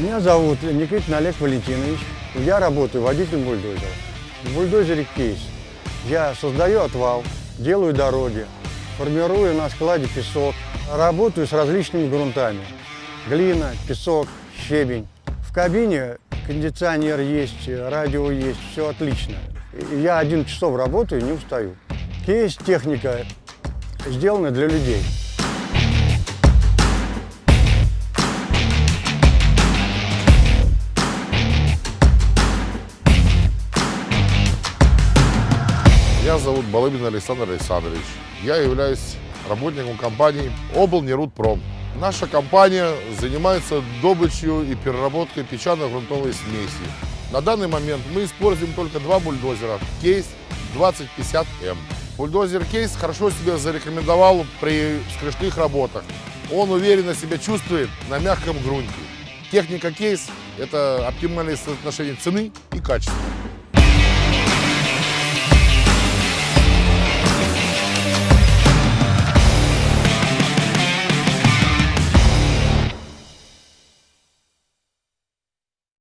Меня зовут Никитин Олег Валентинович. Я работаю водителем бульдозера. В бульдозере кейс. Я создаю отвал, делаю дороги, формирую на складе песок, работаю с различными грунтами. Глина, песок, щебень. В кабине кондиционер есть, радио есть, все отлично. Я 11 часов работаю, не устаю. Кейс техника сделана для людей. Зовут Балыбин Александр Александрович. Я являюсь работником компании Облнерудпром. Наша компания занимается добычей и переработкой песчано-грунтовой смеси. На данный момент мы используем только два бульдозера. Кейс 2050М. Бульдозер Кейс хорошо себя зарекомендовал при скрежных работах. Он уверенно себя чувствует на мягком грунте. Техника Кейс – это оптимальное соотношение цены и качества.